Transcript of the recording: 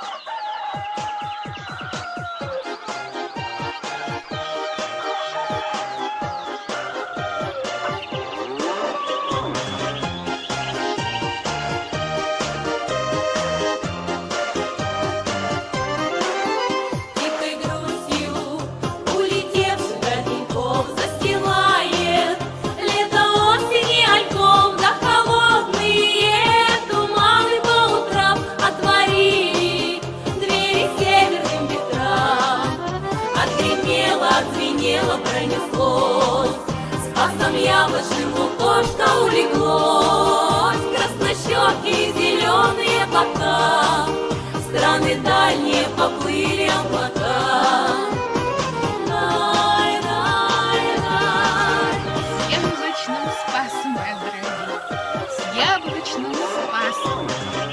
Thank you. тело пронеслось, Спасом яблочным лукошко улеглось, Краснощеки и зеленые бока, Страны дальние поплыли облака. Яблочным спасом, мои дорогие, с яблочным спасом.